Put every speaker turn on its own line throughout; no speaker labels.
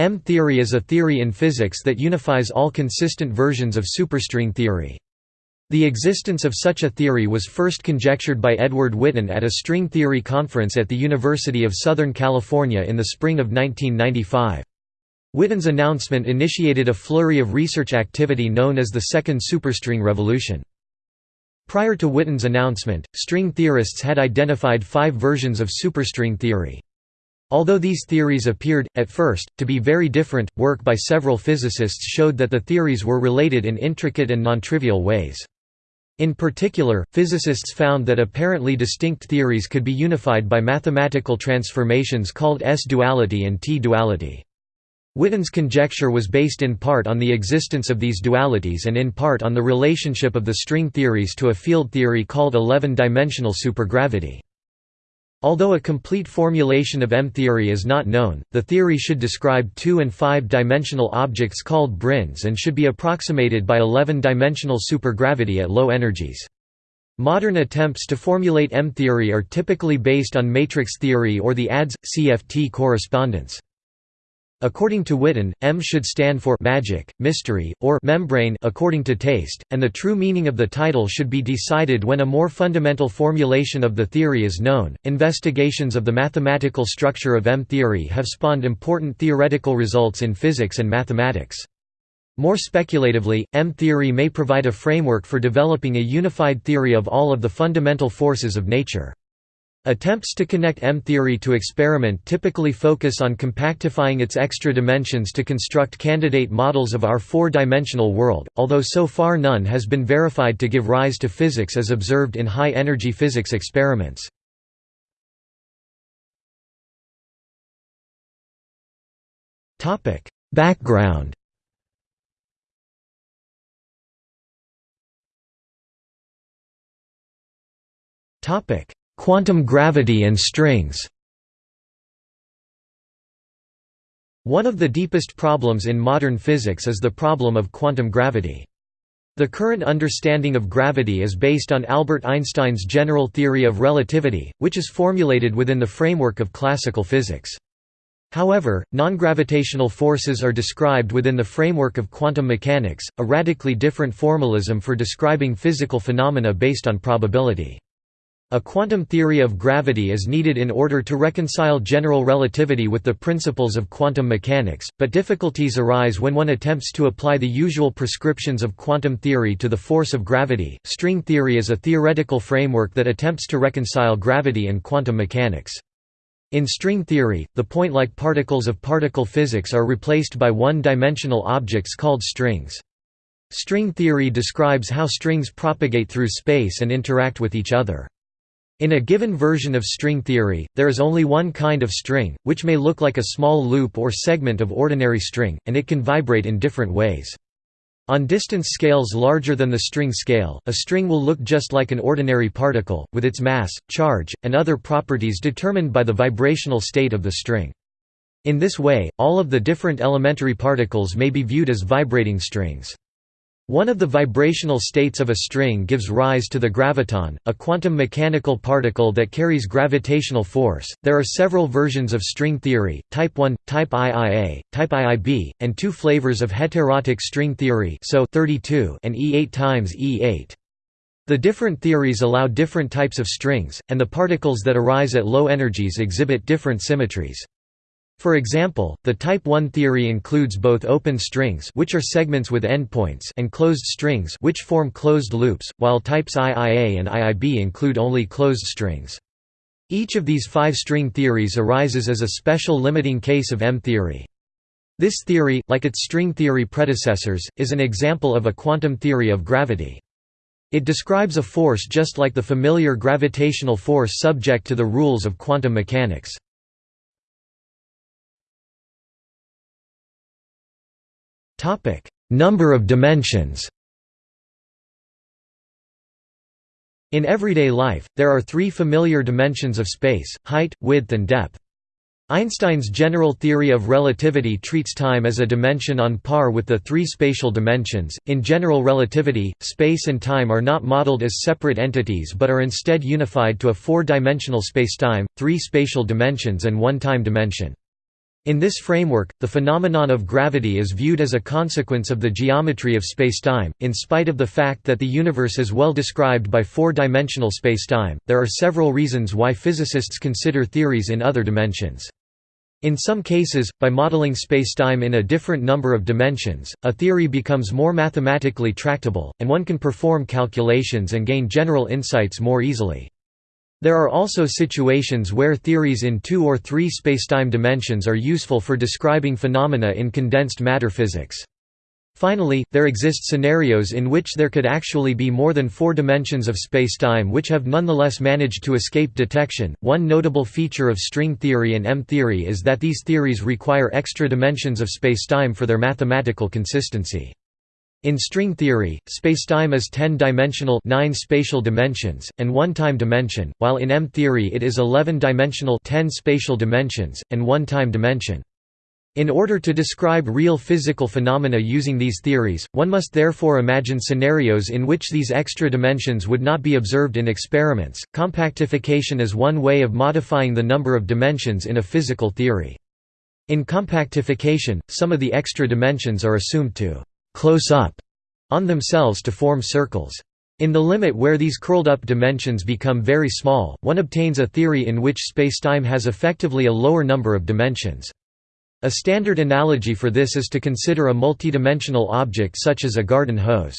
M-theory is a theory in physics that unifies all consistent versions of superstring theory. The existence of such a theory was first conjectured by Edward Witten at a string theory conference at the University of Southern California in the spring of 1995. Witten's announcement initiated a flurry of research activity known as the Second Superstring Revolution. Prior to Witten's announcement, string theorists had identified five versions of superstring theory. Although these theories appeared, at first, to be very different, work by several physicists showed that the theories were related in intricate and non-trivial ways. In particular, physicists found that apparently distinct theories could be unified by mathematical transformations called S-duality and T-duality. Witten's conjecture was based in part on the existence of these dualities and in part on the relationship of the string theories to a field theory called 11-dimensional supergravity. Although a complete formulation of M-theory is not known, the theory should describe two- and five-dimensional objects called branes and should be approximated by 11-dimensional supergravity at low energies. Modern attempts to formulate M-theory are typically based on matrix theory or the ADS-CFT correspondence. According to Witten, M should stand for magic, mystery, or membrane according to taste, and the true meaning of the title should be decided when a more fundamental formulation of the theory is known. Investigations of the mathematical structure of M theory have spawned important theoretical results in physics and mathematics. More speculatively, M theory may provide a framework for developing a unified theory of all of the fundamental forces of nature. Attempts to connect M-theory to experiment typically focus on compactifying its extra dimensions to construct candidate models of our four-dimensional world, although so far none has been verified to give rise to physics as observed in high-energy physics experiments. Background topic Quantum gravity and strings One of the deepest problems in modern physics is the problem of quantum gravity. The current understanding of gravity is based on Albert Einstein's general theory of relativity, which is formulated within the framework of classical physics. However, non-gravitational forces are described within the framework of quantum mechanics, a radically different formalism for describing physical phenomena based on probability. A quantum theory of gravity is needed in order to reconcile general relativity with the principles of quantum mechanics, but difficulties arise when one attempts to apply the usual prescriptions of quantum theory to the force of gravity. String theory is a theoretical framework that attempts to reconcile gravity and quantum mechanics. In string theory, the point-like particles of particle physics are replaced by one-dimensional objects called strings. String theory describes how strings propagate through space and interact with each other. In a given version of string theory, there is only one kind of string, which may look like a small loop or segment of ordinary string, and it can vibrate in different ways. On distance scales larger than the string scale, a string will look just like an ordinary particle, with its mass, charge, and other properties determined by the vibrational state of the string. In this way, all of the different elementary particles may be viewed as vibrating strings. One of the vibrational states of a string gives rise to the graviton, a quantum mechanical particle that carries gravitational force. There are several versions of string theory: type 1, type IIA, type IIB, and two flavors of heterotic string theory, SO(32) and E8 times E8. The different theories allow different types of strings, and the particles that arise at low energies exhibit different symmetries. For example, the type 1 theory includes both open strings which are segments with endpoints and closed strings which form closed loops, while types IIA and IIB include only closed strings. Each of these five string theories arises as a special limiting case of M-theory. This theory, like its string theory predecessors, is an example of a quantum theory of gravity. It describes a force just like the familiar gravitational force subject to the rules of quantum mechanics. Topic: Number of dimensions. In everyday life, there are three familiar dimensions of space, height, width and depth. Einstein's general theory of relativity treats time as a dimension on par with the three spatial dimensions. In general relativity, space and time are not modeled as separate entities but are instead unified to a four-dimensional spacetime, three spatial dimensions and one time dimension. In this framework, the phenomenon of gravity is viewed as a consequence of the geometry of spacetime. In spite of the fact that the universe is well described by four-dimensional spacetime, there are several reasons why physicists consider theories in other dimensions. In some cases, by modeling spacetime in a different number of dimensions, a theory becomes more mathematically tractable, and one can perform calculations and gain general insights more easily. There are also situations where theories in two or three spacetime dimensions are useful for describing phenomena in condensed matter physics. Finally, there exist scenarios in which there could actually be more than four dimensions of spacetime which have nonetheless managed to escape detection. One notable feature of string theory and M theory is that these theories require extra dimensions of spacetime for their mathematical consistency. In string theory, spacetime is 10-dimensional 9 spatial dimensions, and 1 time dimension, while in M-theory it is 11-dimensional 10 spatial dimensions, and 1 time dimension. In order to describe real physical phenomena using these theories, one must therefore imagine scenarios in which these extra dimensions would not be observed in experiments. Compactification is one way of modifying the number of dimensions in a physical theory. In compactification, some of the extra dimensions are assumed to close up on themselves to form circles. In the limit where these curled-up dimensions become very small, one obtains a theory in which spacetime has effectively a lower number of dimensions. A standard analogy for this is to consider a multidimensional object such as a garden hose.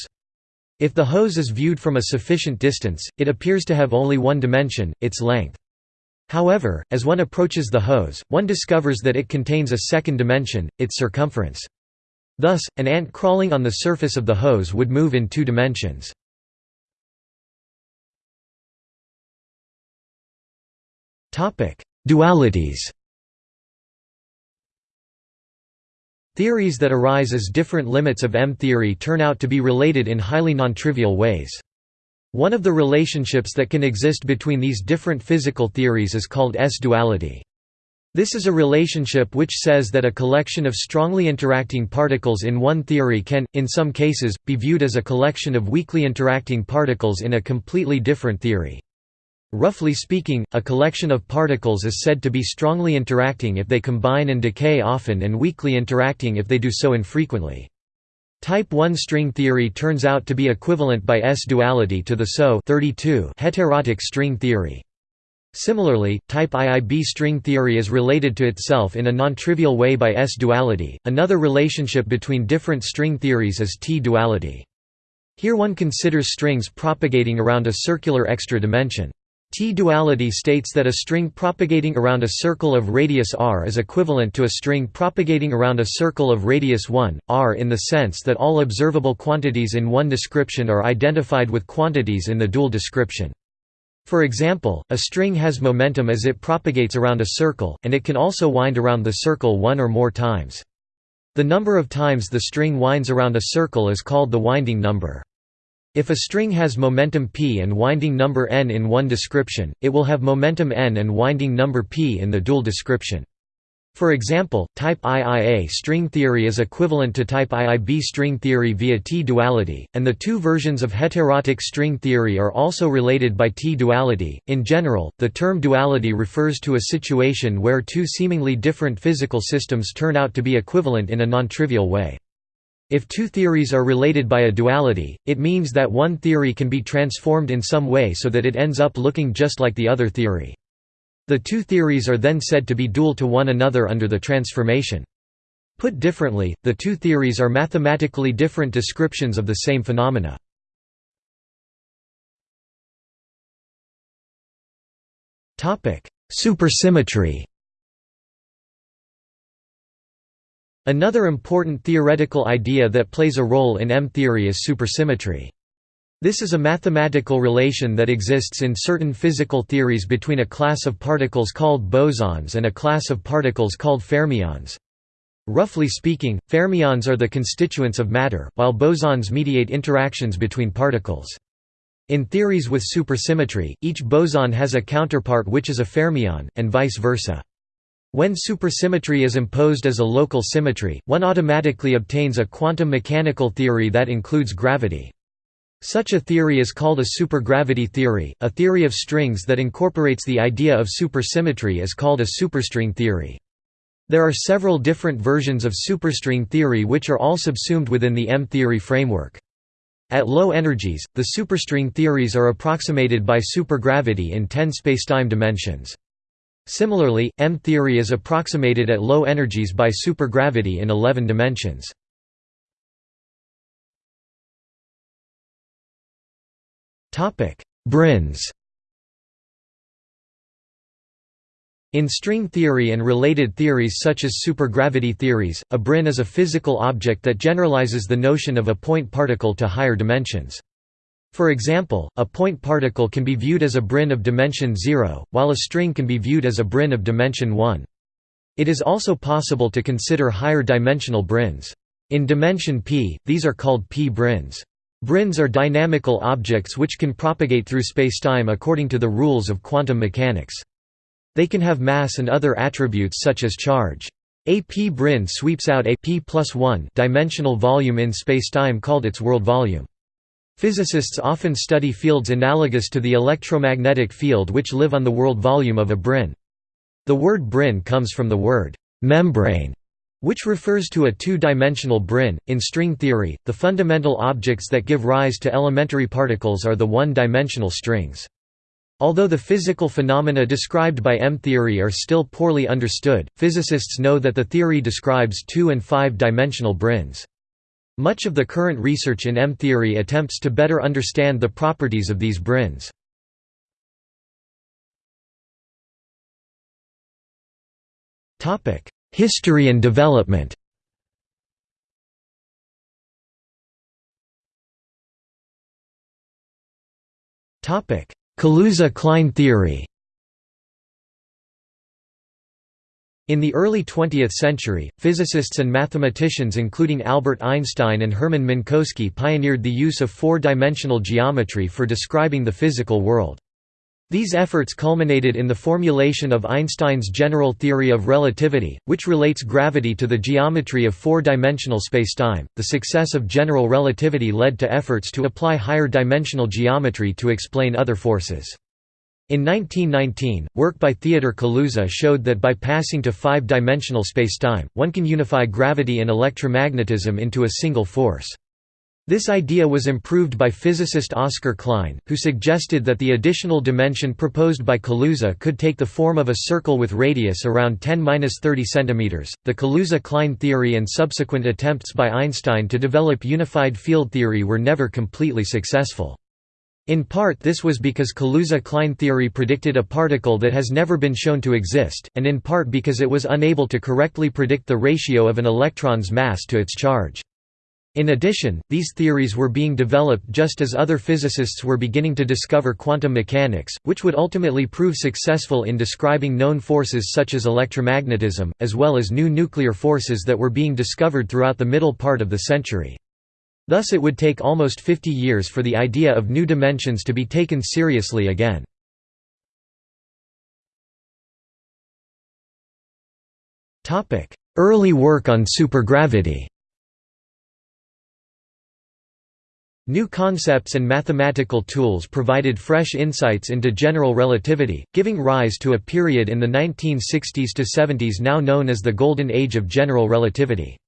If the hose is viewed from a sufficient distance, it appears to have only one dimension, its length. However, as one approaches the hose, one discovers that it contains a second dimension, its circumference. Thus, an ant crawling on the surface of the hose would move in two dimensions. Dualities Theories that arise as different limits of M-theory turn out to be related in highly nontrivial ways. One of the relationships that can exist between these different physical theories is called S-duality. This is a relationship which says that a collection of strongly interacting particles in one theory can, in some cases, be viewed as a collection of weakly interacting particles in a completely different theory. Roughly speaking, a collection of particles is said to be strongly interacting if they combine and decay often and weakly interacting if they do so infrequently. Type 1 string theory turns out to be equivalent by S-duality to the SO heterotic string theory. Similarly, type IIB string theory is related to itself in a non-trivial way by S-duality. Another relationship between different string theories is T-duality. Here one considers strings propagating around a circular extra dimension. T-duality states that a string propagating around a circle of radius r is equivalent to a string propagating around a circle of radius 1, r in the sense that all observable quantities in one description are identified with quantities in the dual description. For example, a string has momentum as it propagates around a circle, and it can also wind around the circle one or more times. The number of times the string winds around a circle is called the winding number. If a string has momentum p and winding number n in one description, it will have momentum n and winding number p in the dual description. For example, type IIA string theory is equivalent to type IIB string theory via T-duality, and the two versions of heterotic string theory are also related by T-duality. In general, the term duality refers to a situation where two seemingly different physical systems turn out to be equivalent in a non-trivial way. If two theories are related by a duality, it means that one theory can be transformed in some way so that it ends up looking just like the other theory. The two theories are then said to be dual to one another under the transformation. Put differently, the two theories are mathematically different descriptions of the same phenomena. Supersymmetry Another important theoretical idea that plays a role in M-theory is supersymmetry. This is a mathematical relation that exists in certain physical theories between a class of particles called bosons and a class of particles called fermions. Roughly speaking, fermions are the constituents of matter, while bosons mediate interactions between particles. In theories with supersymmetry, each boson has a counterpart which is a fermion, and vice versa. When supersymmetry is imposed as a local symmetry, one automatically obtains a quantum mechanical theory that includes gravity. Such a theory is called a supergravity theory. A theory of strings that incorporates the idea of supersymmetry is called a superstring theory. There are several different versions of superstring theory which are all subsumed within the M-theory framework. At low energies, the superstring theories are approximated by supergravity in 10 spacetime dimensions. Similarly, M-theory is approximated at low energies by supergravity in 11 dimensions. Branes In string theory and related theories such as supergravity theories, a brane is a physical object that generalizes the notion of a point particle to higher dimensions. For example, a point particle can be viewed as a brane of dimension 0, while a string can be viewed as a brane of dimension 1. It is also possible to consider higher dimensional branes. In dimension p, these are called p-branes. Branes are dynamical objects which can propagate through spacetime according to the rules of quantum mechanics. They can have mass and other attributes such as charge. A p-brane sweeps out a p plus 1 dimensional volume in spacetime called its world volume. Physicists often study fields analogous to the electromagnetic field which live on the world volume of a brane. The word brane comes from the word membrane, which refers to a two-dimensional brane. In string theory, the fundamental objects that give rise to elementary particles are the one-dimensional strings. Although the physical phenomena described by M-theory are still poorly understood, physicists know that the theory describes two- and five-dimensional branes. Much of the current research in M-theory attempts to better understand the properties of these branes. History and development. Kaluza-Klein theory. In the early 20th century, physicists and mathematicians including Albert Einstein and Hermann Minkowski pioneered the use of four-dimensional geometry for describing the physical world. These efforts culminated in the formulation of Einstein's general theory of relativity, which relates gravity to the geometry of four-dimensional spacetime. The success of general relativity led to efforts to apply higher dimensional geometry to explain other forces. In 1919, work by Theodor Kaluza showed that by passing to five-dimensional spacetime, one can unify gravity and electromagnetism into a single force. This idea was improved by physicist Oscar Klein, who suggested that the additional dimension proposed by Kaluza could take the form of a circle with radius around 10-30 cm. The Kaluza-Klein theory and subsequent attempts by Einstein to develop unified field theory were never completely successful. In part this was because Kaluza-Klein theory predicted a particle that has never been shown to exist, and in part because it was unable to correctly predict the ratio of an electron's mass to its charge. In addition, these theories were being developed just as other physicists were beginning to discover quantum mechanics, which would ultimately prove successful in describing known forces such as electromagnetism, as well as new nuclear forces that were being discovered throughout the middle part of the century. Thus it would take almost 50 years for the idea of new dimensions to be taken seriously again. Early work on supergravity New concepts and mathematical tools provided fresh insights into general relativity, giving rise to a period in the 1960s to 70s now known as the Golden Age of General Relativity.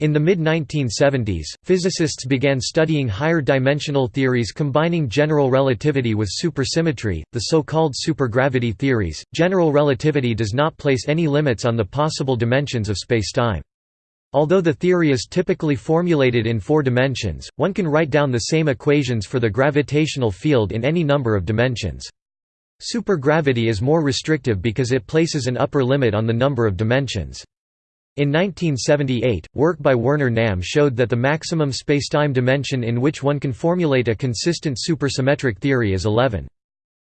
In the mid-1970s, physicists began studying higher dimensional theories combining general relativity with supersymmetry, the so-called supergravity theories. General relativity does not place any limits on the possible dimensions of spacetime. Although the theory is typically formulated in four dimensions, one can write down the same equations for the gravitational field in any number of dimensions. Supergravity is more restrictive because it places an upper limit on the number of dimensions. In 1978, work by Werner Nahm showed that the maximum spacetime dimension in which one can formulate a consistent supersymmetric theory is 11.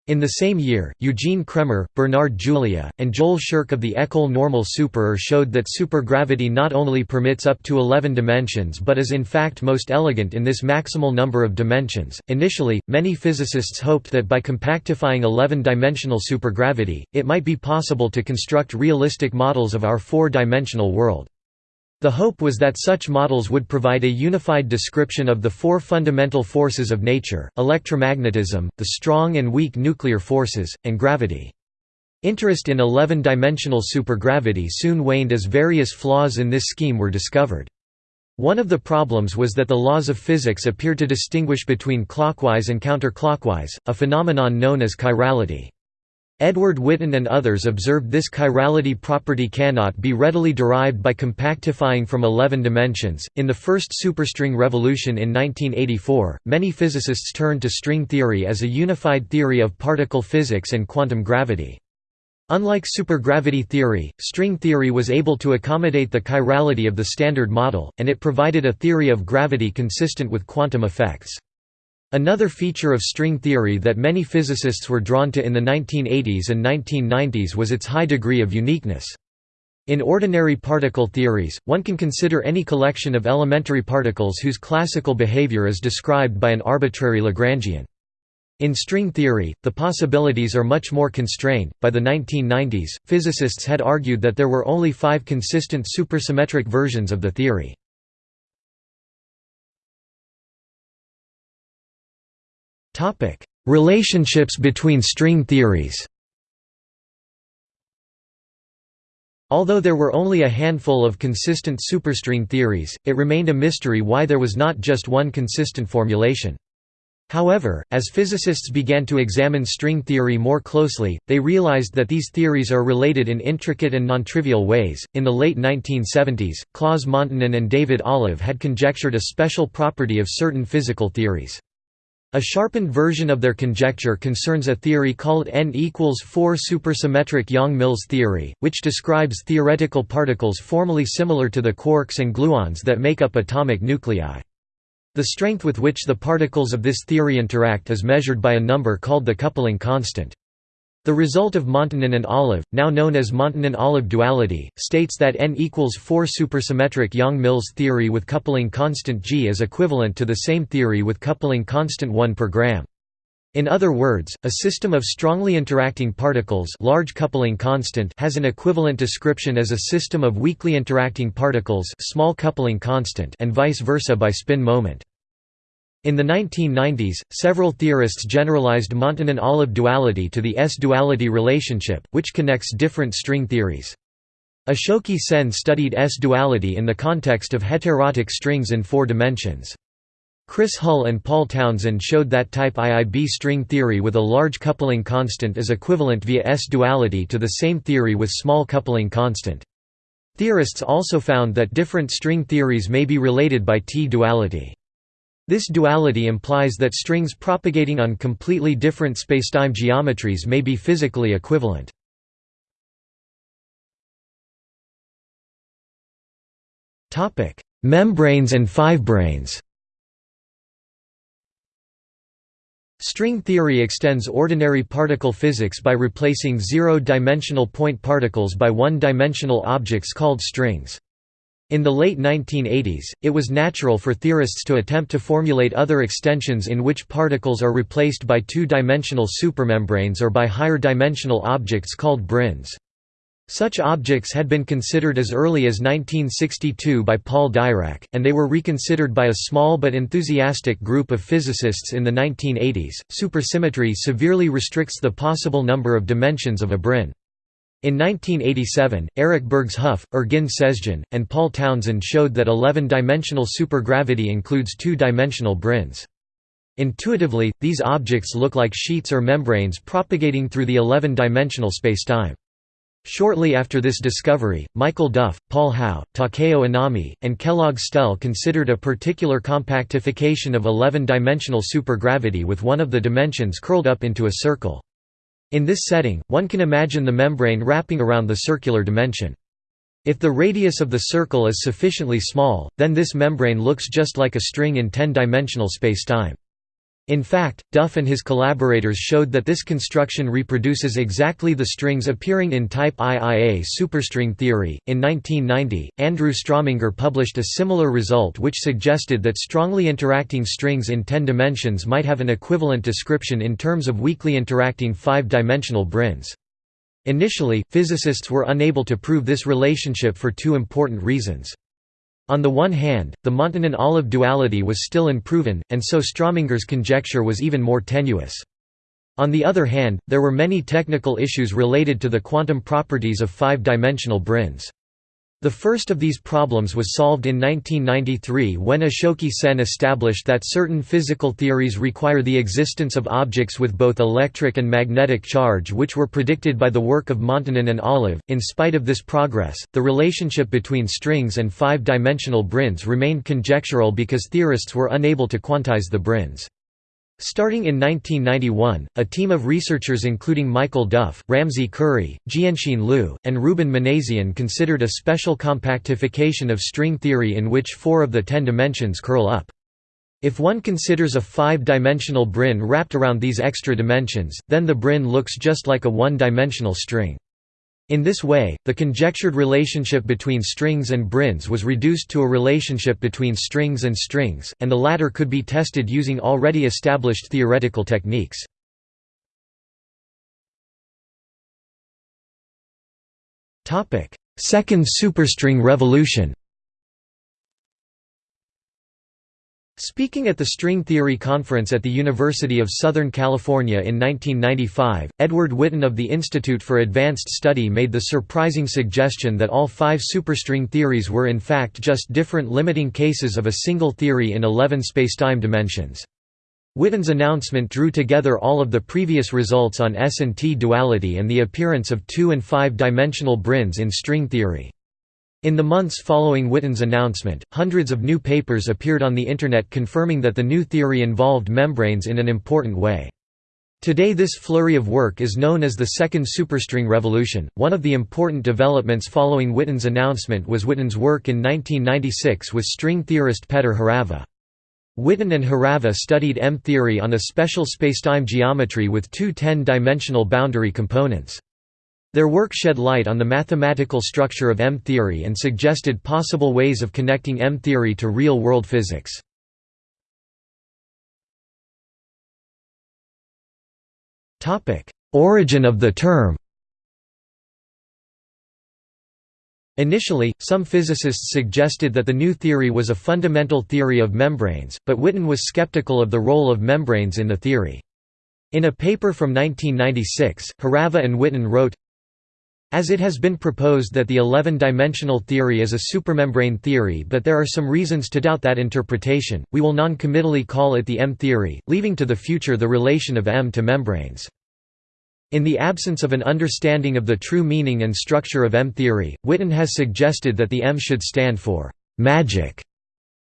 In the same year, Eugene Cremmer, Bernard Julia, and Joel Scherk of the École Normale Supérieure showed that supergravity not only permits up to 11 dimensions but is in fact most elegant in this maximal number of dimensions. Initially, many physicists hoped that by compactifying 11 dimensional supergravity, it might be possible to construct realistic models of our four dimensional world. The hope was that such models would provide a unified description of the four fundamental forces of nature, electromagnetism, the strong and weak nuclear forces, and gravity. Interest in 11-dimensional supergravity soon waned as various flaws in this scheme were discovered. One of the problems was that the laws of physics appeared to distinguish between clockwise and counterclockwise, a phenomenon known as chirality. Edward Witten and others observed this chirality property cannot be readily derived by compactifying from 11 dimensions. In the first superstring revolution in 1984, many physicists turned to string theory as a unified theory of particle physics and quantum gravity. Unlike supergravity theory, string theory was able to accommodate the chirality of the Standard Model, and it provided a theory of gravity consistent with quantum effects. Another feature of string theory that many physicists were drawn to in the 1980s and 1990s was its high degree of uniqueness. In ordinary particle theories, one can consider any collection of elementary particles whose classical behavior is described by an arbitrary Lagrangian. In string theory, the possibilities are much more constrained. By the 1990s, physicists had argued that there were only five consistent supersymmetric versions of the theory. Relationships between string theories Although there were only a handful of consistent superstring theories, it remained a mystery why there was not just one consistent formulation. However, as physicists began to examine string theory more closely, they realized that these theories are related in intricate and nontrivial ways. In the late 1970s, Claus Montonen and David Olive had conjectured a special property of certain physical theories. A sharpened version of their conjecture concerns a theory called n equals 4 supersymmetric Yang-Mills theory, which describes theoretical particles formally similar to the quarks and gluons that make up atomic nuclei. The strength with which the particles of this theory interact is measured by a number called the coupling constant. The result of Montonen and Olive, now known as Montonen-Olive duality, states that n equals 4 supersymmetric Yang-Mills theory with coupling constant g is equivalent to the same theory with coupling constant 1 per gram. In other words, a system of strongly interacting particles large coupling constant has an equivalent description as a system of weakly interacting particles small coupling constant and vice versa by spin moment. In the 1990s, several theorists generalized Montonen-Olive duality to the S-duality relationship, which connects different string theories. Ashoke Sen studied S-duality in the context of heterotic strings in four dimensions. Chris Hull and Paul Townsend showed that type IIB string theory with a large coupling constant is equivalent via S-duality to the same theory with small coupling constant. Theorists also found that different string theories may be related by T-duality. This duality implies that strings propagating on completely different spacetime geometries may be physically equivalent. Membranes and fivebranes String theory extends ordinary particle physics by replacing zero-dimensional point particles by one-dimensional objects called strings. In the late 1980s, it was natural for theorists to attempt to formulate other extensions in which particles are replaced by two-dimensional supermembranes or by higher-dimensional objects called branes. Such objects had been considered as early as 1962 by Paul Dirac, and they were reconsidered by a small but enthusiastic group of physicists in the 1980s. Supersymmetry severely restricts the possible number of dimensions of a brane. In 1987, Eric Bergshoeff, Ergin Sezgin, and Paul Townsend showed that 11-dimensional supergravity includes two-dimensional branes. Intuitively, these objects look like sheets or membranes propagating through the 11-dimensional spacetime. Shortly after this discovery, Michael Duff, Paul Howe, Takeo Inami, and Kellogg Stelle considered a particular compactification of 11-dimensional supergravity with one of the dimensions curled up into a circle. In this setting, one can imagine the membrane wrapping around the circular dimension. If the radius of the circle is sufficiently small, then this membrane looks just like a string in 10-dimensional spacetime. In fact, Duff and his collaborators showed that this construction reproduces exactly the strings appearing in type IIA superstring theory. In 1990, Andrew Strominger published a similar result which suggested that strongly interacting strings in 10 dimensions might have an equivalent description in terms of weakly interacting 5-dimensional branes. Initially, physicists were unable to prove this relationship for two important reasons. On the one hand, the Montonen-Olive duality was still unproven, and so Strominger's conjecture was even more tenuous. On the other hand, there were many technical issues related to the quantum properties of five-dimensional branes. The first of these problems was solved in 1993 when Ashoke Sen established that certain physical theories require the existence of objects with both electric and magnetic charge which were predicted by the work of Montonen and Olive. In spite of this progress, the relationship between strings and five-dimensional branes remained conjectural because theorists were unable to quantize the branes. Starting in 1991, a team of researchers including Michael Duff, Ramzi Khuri, Jianxin Liu, and Ruben Minasian considered a special compactification of string theory in which four of the ten dimensions curl up. If one considers a five-dimensional brane wrapped around these extra dimensions, then the brane looks just like a one-dimensional string. In this way, the conjectured relationship between strings and branes was reduced to a relationship between strings and strings, and the latter could be tested using already established theoretical techniques. Second superstring revolution Speaking at the String Theory Conference at the University of Southern California in 1995, Edward Witten of the Institute for Advanced Study made the surprising suggestion that all five superstring theories were in fact just different limiting cases of a single theory in 11 spacetime dimensions. Witten's announcement drew together all of the previous results on S and T duality and the appearance of two- and five-dimensional branes in string theory. In the months following Witten's announcement, hundreds of new papers appeared on the Internet confirming that the new theory involved membranes in an important way. Today this flurry of work is known as the second superstring revolution. One of the important developments following Witten's announcement was Witten's work in 1996 with string theorist Petr Hořava. Witten and Hořava studied M-theory on a special spacetime geometry with two 10-dimensional boundary components. Their work shed light on the mathematical structure of M-theory and suggested possible ways of connecting M-theory to real-world physics. Origin of the term Initially, some physicists suggested that the new theory was a fundamental theory of membranes, but Witten was skeptical of the role of membranes in the theory. In a paper from 1996, Hořava and Witten wrote, as it has been proposed that the 11-dimensional theory is a supermembrane theory but there are some reasons to doubt that interpretation, we will non-committally call it the M-theory, leaving to the future the relation of M to membranes. In the absence of an understanding of the true meaning and structure of M-theory, Witten has suggested that the M should stand for «magic»,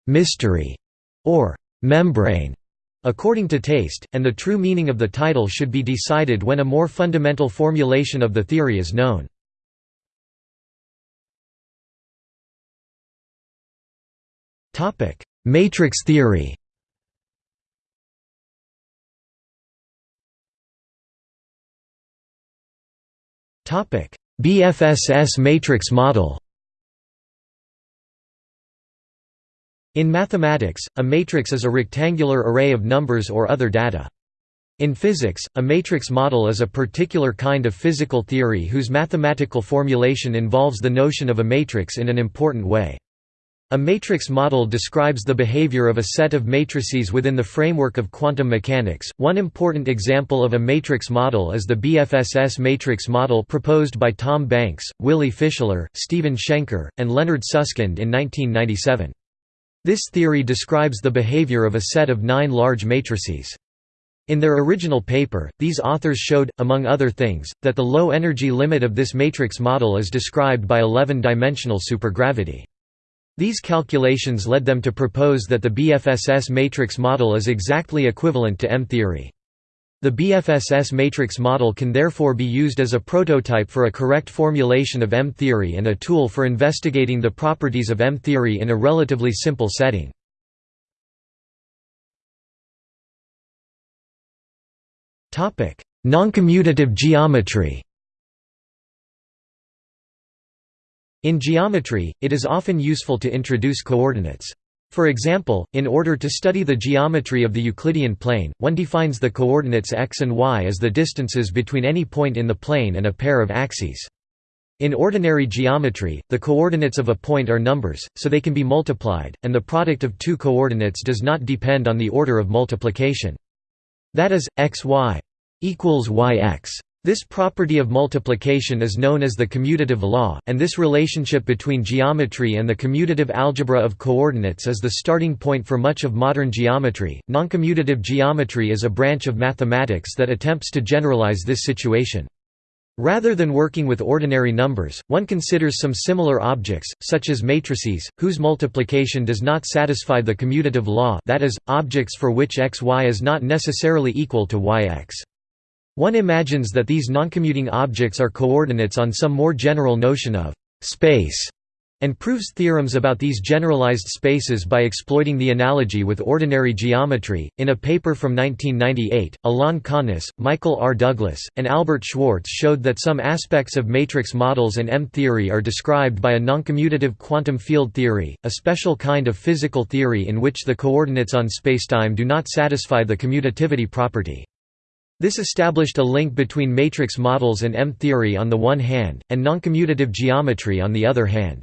«mystery» or «membrane» according to taste, and the true meaning of the title should be decided when a more fundamental formulation of the theory is known. Matrix theory. BFSS matrix model. In mathematics, a matrix is a rectangular array of numbers or other data. In physics, a matrix model is a particular kind of physical theory whose mathematical formulation involves the notion of a matrix in an important way. A matrix model describes the behavior of a set of matrices within the framework of quantum mechanics. One important example of a matrix model is the BFSS matrix model proposed by Tom Banks, Willy Fischler, Stephen Shenker, and Leonard Susskind in 1997. This theory describes the behavior of a set of nine large matrices. In their original paper, these authors showed, among other things, that the low energy limit of this matrix model is described by 11-dimensional supergravity. These calculations led them to propose that the BFSS matrix model is exactly equivalent to M-theory. The BFSS matrix model can therefore be used as a prototype for a correct formulation of M-theory and a tool for investigating the properties of M-theory in a relatively simple setting. Noncommutative geometry In geometry, it is often useful to introduce coordinates. For example, in order to study the geometry of the Euclidean plane, one defines the coordinates x and y as the distances between any point in the plane and a pair of axes. In ordinary geometry, the coordinates of a point are numbers, so they can be multiplied, and the product of two coordinates does not depend on the order of multiplication. That is, x y. equals yx. This property of multiplication is known as the commutative law, and this relationship between geometry and the commutative algebra of coordinates is the starting point for much of modern geometry. Noncommutative geometry is a branch of mathematics that attempts to generalize this situation. Rather than working with ordinary numbers, one considers some similar objects, such as matrices, whose multiplication does not satisfy the commutative law that is, objects for which xy is not necessarily equal to yx. One imagines that these noncommuting objects are coordinates on some more general notion of space and proves theorems about these generalized spaces by exploiting the analogy with ordinary geometry. In a paper from 1998, Alain Connes, Michael R. Douglas, and Albert Schwartz showed that some aspects of matrix models and M-theory are described by a noncommutative quantum field theory, a special kind of physical theory in which the coordinates on spacetime do not satisfy the commutativity property. This established a link between matrix models and M-theory on the one hand, and noncommutative geometry on the other hand.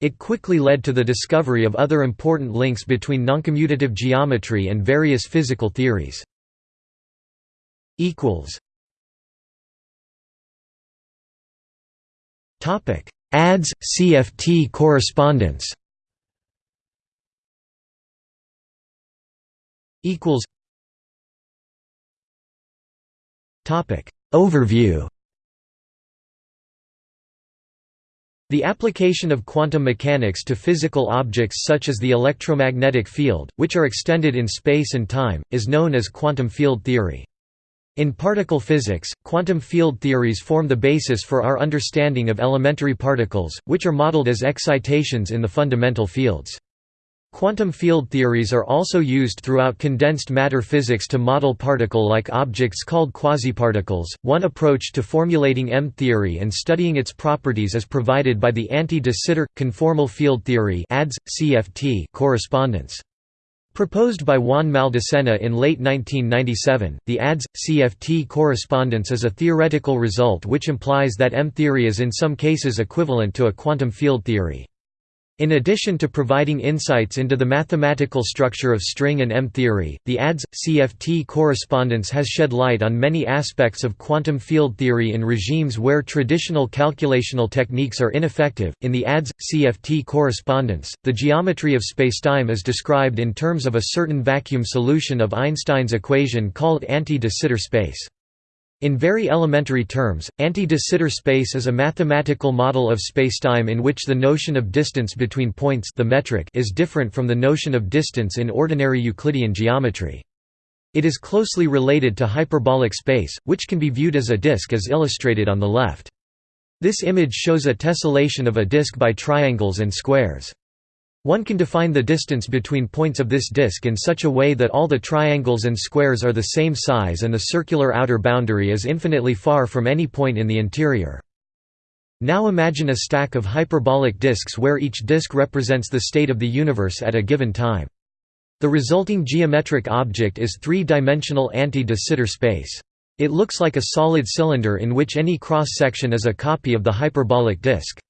It quickly led to the discovery of other important links between noncommutative geometry and various physical theories. ADS CFT correspondence Overview The application of quantum mechanics to physical objects such as the electromagnetic field, which are extended in space and time, is known as quantum field theory. In particle physics, quantum field theories form the basis for our understanding of elementary particles, which are modeled as excitations in the fundamental fields. Quantum field theories are also used throughout condensed matter physics to model particle-like objects called quasiparticles. One approach to formulating M-theory and studying its properties is provided by the anti-de Sitter conformal field theory (ADS CFT) correspondence. Proposed by Juan Maldacena in late 1997, the ADS CFT correspondence is a theoretical result which implies that M-theory is in some cases equivalent to a quantum field theory. In addition to providing insights into the mathematical structure of string and M-theory, the ADS CFT correspondence has shed light on many aspects of quantum field theory in regimes where traditional calculational techniques are ineffective. In the ADS CFT correspondence, the geometry of spacetime is described in terms of a certain vacuum solution of Einstein's equation called anti-de Sitter space. In very elementary terms, anti-de Sitter space is a mathematical model of spacetime in which the notion of distance between points the metric is different from the notion of distance in ordinary Euclidean geometry. It is closely related to hyperbolic space, which can be viewed as a disk as illustrated on the left. This image shows a tessellation of a disk by triangles and squares. One can define the distance between points of this disk in such a way that all the triangles and squares are the same size and the circular outer boundary is infinitely far from any point in the interior. Now imagine a stack of hyperbolic disks where each disk represents the state of the universe at a given time. The resulting geometric object is three-dimensional anti-de Sitter space. It looks like a solid cylinder in which any cross-section is a copy of the hyperbolic disk.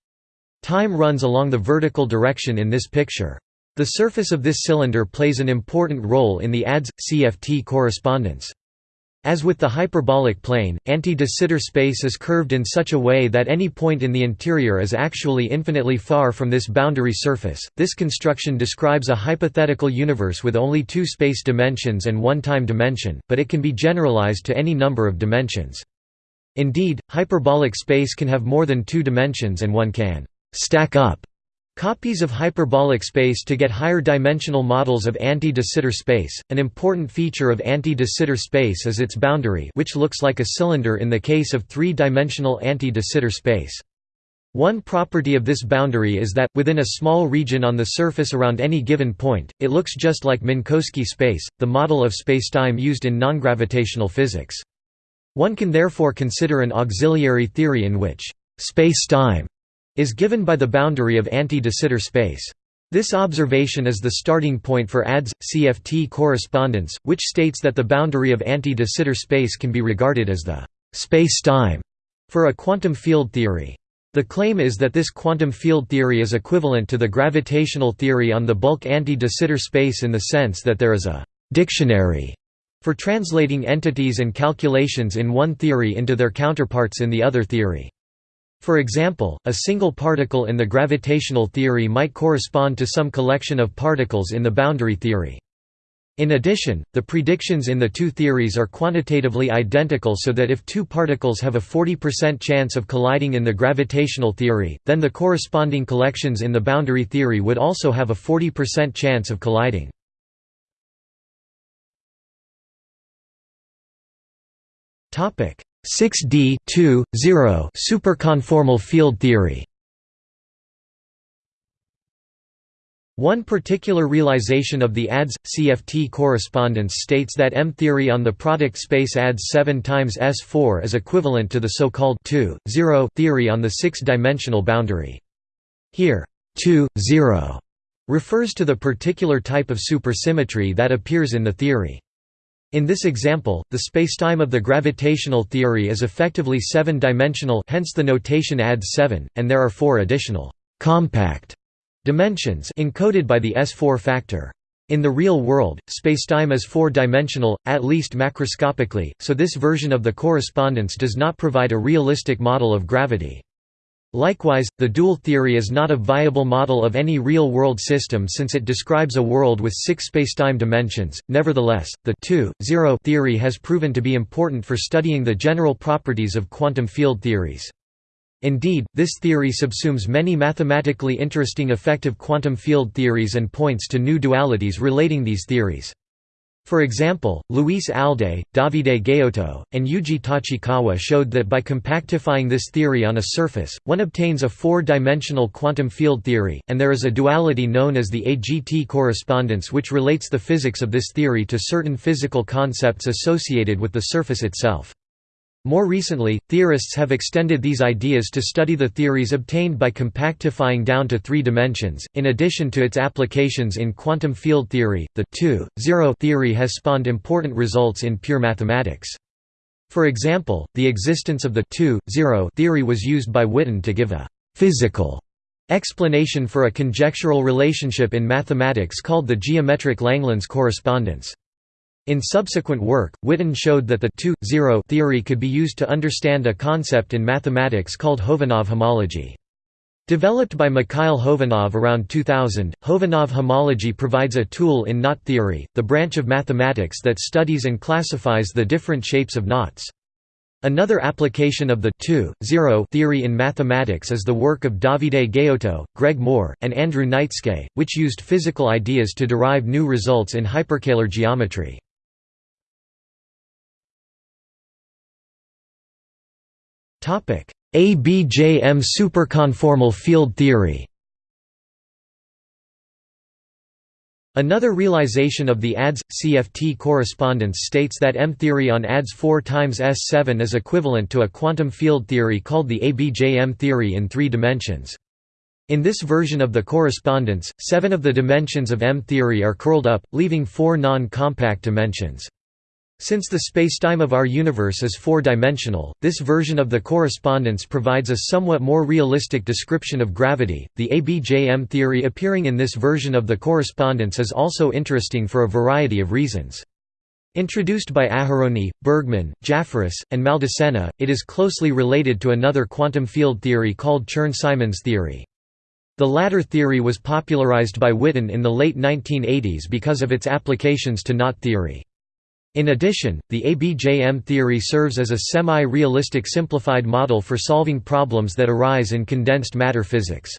Time runs along the vertical direction in this picture. The surface of this cylinder plays an important role in the ADS-CFT correspondence. As with the hyperbolic plane, anti-de Sitter space is curved in such a way that any point in the interior is actually infinitely far from this boundary surface. This construction describes a hypothetical universe with only two space dimensions and one time dimension, but it can be generalized to any number of dimensions. Indeed, hyperbolic space can have more than two dimensions and one can stack up copies of hyperbolic space to get higher dimensional models of anti-de Sitter space. An important feature of anti-de Sitter space is its boundary, which looks like a cylinder in the case of three-dimensional anti-de Sitter space. One property of this boundary is that, within a small region on the surface around any given point, it looks just like Minkowski space, the model of spacetime used in nongravitational physics. One can therefore consider an auxiliary theory in which space-time is given by the boundary of anti-de Sitter space. This observation is the starting point for ADS CFT correspondence, which states that the boundary of anti-de Sitter space can be regarded as the space-time for a quantum field theory. The claim is that this quantum field theory is equivalent to the gravitational theory on the bulk anti-de Sitter space in the sense that there is a dictionary for translating entities and calculations in one theory into their counterparts in the other theory. For example, a single particle in the gravitational theory might correspond to some collection of particles in the boundary theory. In addition, the predictions in the two theories are quantitatively identical so that if two particles have a 40% chance of colliding in the gravitational theory, then the corresponding collections in the boundary theory would also have a 40% chance of colliding. Topic: 6D 2 0 superconformal field theory. One particular realization of the ADS CFT correspondence states that M theory on the product space ADS 7 times S4 is equivalent to the so-called 2 0 theory on the six-dimensional boundary. Here, 2 0 refers to the particular type of supersymmetry that appears in the theory. In this example, the spacetime of the gravitational theory is effectively seven-dimensional hence the notation ADS 7, and there are four additional «compact» dimensions encoded by the S4 factor. In the real world, spacetime is four-dimensional, at least macroscopically, so this version of the correspondence does not provide a realistic model of gravity. Likewise, the dual theory is not a viable model of any real-world system since it describes a world with six spacetime dimensions. Nevertheless, the 2-0 theory has proven to be important for studying the general properties of quantum field theories. Indeed, this theory subsumes many mathematically interesting effective quantum field theories and points to new dualities relating these theories. For example, Luis Alday, Davide Gaiotto, and Yuji Tachikawa showed that by compactifying this theory on a surface, one obtains a four-dimensional quantum field theory, and there is a duality known as the AGT correspondence which relates the physics of this theory to certain physical concepts associated with the surface itself. More recently, theorists have extended these ideas to study the theories obtained by compactifying down to three dimensions. In addition to its applications in quantum field theory, the 2-0 theory has spawned important results in pure mathematics. For example, the existence of the 2-0 theory was used by Witten to give a physical explanation for a conjectural relationship in mathematics called the geometric Langlands correspondence. In subsequent work, Witten showed that the 2-0 theory could be used to understand a concept in mathematics called Khovanov homology. Developed by Mikhail Khovanov around 2000, Khovanov homology provides a tool in knot theory, the branch of mathematics that studies and classifies the different shapes of knots. Another application of the 2-0 theory in mathematics is the work of Davide Gaiotto, Greg Moore, and Andrew Neitzke, which used physical ideas to derive new results in hyperkähler geometry. ABJM superconformal field theory Another realization of the ADS-CFT correspondence states that M-theory on ADS 4 times S7 is equivalent to a quantum field theory called the ABJM theory in three dimensions. In this version of the correspondence, seven of the dimensions of M-theory are curled up, leaving four non-compact dimensions. Since the spacetime of our universe is four-dimensional, this version of the correspondence provides a somewhat more realistic description of gravity. The ABJM theory appearing in this version of the correspondence is also interesting for a variety of reasons. Introduced by Aharony, Bergman, Jafferis, and Maldacena, it is closely related to another quantum field theory called Chern-Simons theory. The latter theory was popularized by Witten in the late 1980s because of its applications to knot theory. In addition, the ABJM theory serves as a semi-realistic simplified model for solving problems that arise in condensed matter physics.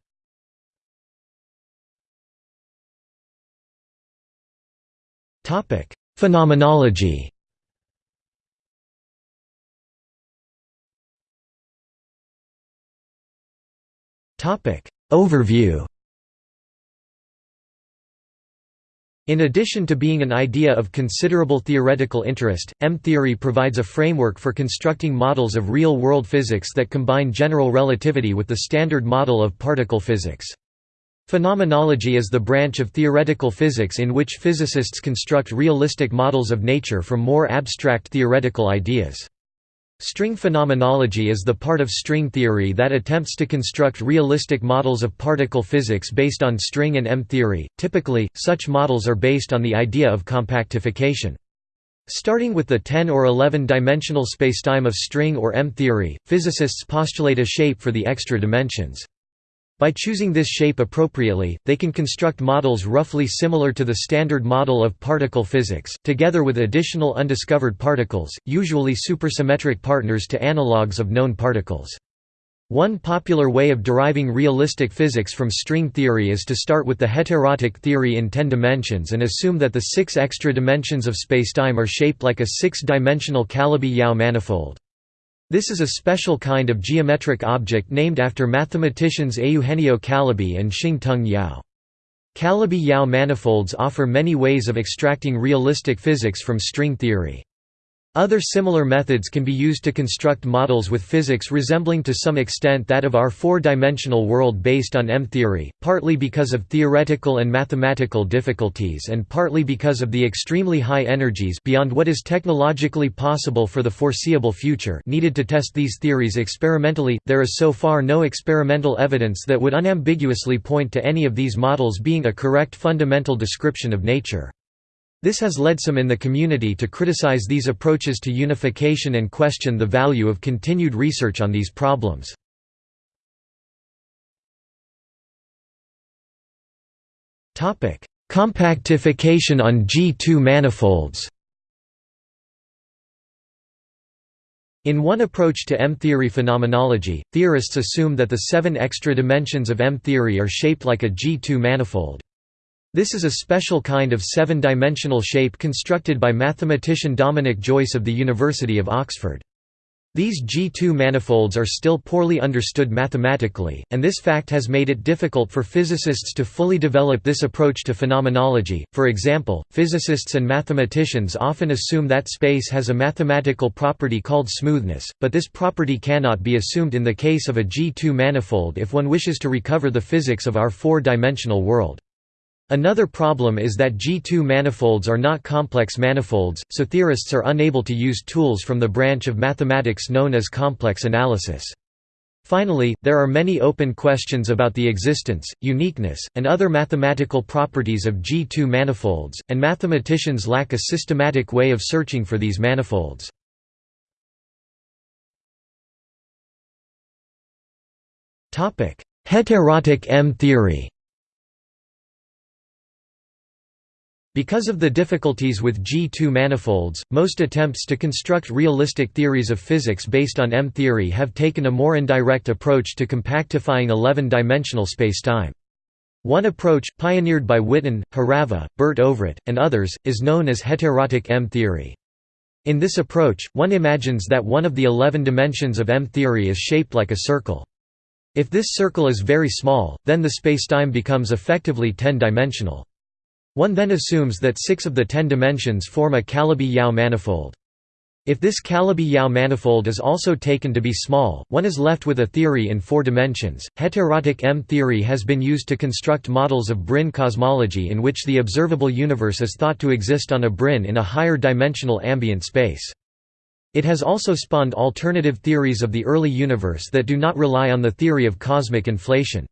Phenomenology Overview In addition to being an idea of considerable theoretical interest, M-theory provides a framework for constructing models of real-world physics that combine general relativity with the standard model of particle physics. Phenomenology is the branch of theoretical physics in which physicists construct realistic models of nature from more abstract theoretical ideas. String phenomenology is the part of string theory that attempts to construct realistic models of particle physics based on string and M-theory. Typically, such models are based on the idea of compactification. Starting with the 10 or 11-dimensional spacetime of string or M-theory, physicists postulate a shape for the extra dimensions. By choosing this shape appropriately, they can construct models roughly similar to the standard model of particle physics, together with additional undiscovered particles, usually supersymmetric partners to analogues of known particles. One popular way of deriving realistic physics from string theory is to start with the heterotic theory in 10 dimensions and assume that the six extra dimensions of spacetime are shaped like a six-dimensional Calabi-Yau manifold. This is a special kind of geometric object named after mathematicians Eugenio Calabi and Shing-Tung Yau. Calabi-Yau manifolds offer many ways of extracting realistic physics from string theory. Other similar methods can be used to construct models with physics resembling to some extent that of our four-dimensional world based on M-theory, partly because of theoretical and mathematical difficulties and partly because of the extremely high energies beyond what is technologically possible for the foreseeable future needed to test these theories experimentally. There is so far no experimental evidence that would unambiguously point to any of these models being a correct fundamental description of nature. This has led some in the community to criticize these approaches to unification and question the value of continued research on these problems. Compactification on G2 manifolds In one approach to M-theory phenomenology, theorists assume that the seven extra dimensions of M-theory are shaped like a G2 manifold. This is a special kind of seven-dimensional shape constructed by mathematician Dominic Joyce of the University of Oxford. These G2 manifolds are still poorly understood mathematically, and this fact has made it difficult for physicists to fully develop this approach to phenomenology. For example, physicists and mathematicians often assume that space has a mathematical property called smoothness, but this property cannot be assumed in the case of a G2 manifold if one wishes to recover the physics of our four-dimensional world. Another problem is that G2 manifolds are not complex manifolds, so theorists are unable to use tools from the branch of mathematics known as complex analysis. Finally, there are many open questions about the existence, uniqueness, and other mathematical properties of G2 manifolds, and mathematicians lack a systematic way of searching for these manifolds. Heterotic M-theory Because of the difficulties with G2 manifolds, most attempts to construct realistic theories of physics based on M-theory have taken a more indirect approach to compactifying 11-dimensional spacetime. One approach, pioneered by Witten, Hořava, Burt Ovrut, and others, is known as heterotic M-theory. In this approach, one imagines that one of the 11 dimensions of M-theory is shaped like a circle. If this circle is very small, then the spacetime becomes effectively 10-dimensional. One then assumes that six of the ten dimensions form a Calabi-Yau manifold. If this Calabi-Yau manifold is also taken to be small, one is left with a theory in four dimensions. Heterotic M theory has been used to construct models of brane cosmology in which the observable universe is thought to exist on a brane in a higher dimensional ambient space. It has also spawned alternative theories of the early universe that do not rely on the theory of cosmic inflation.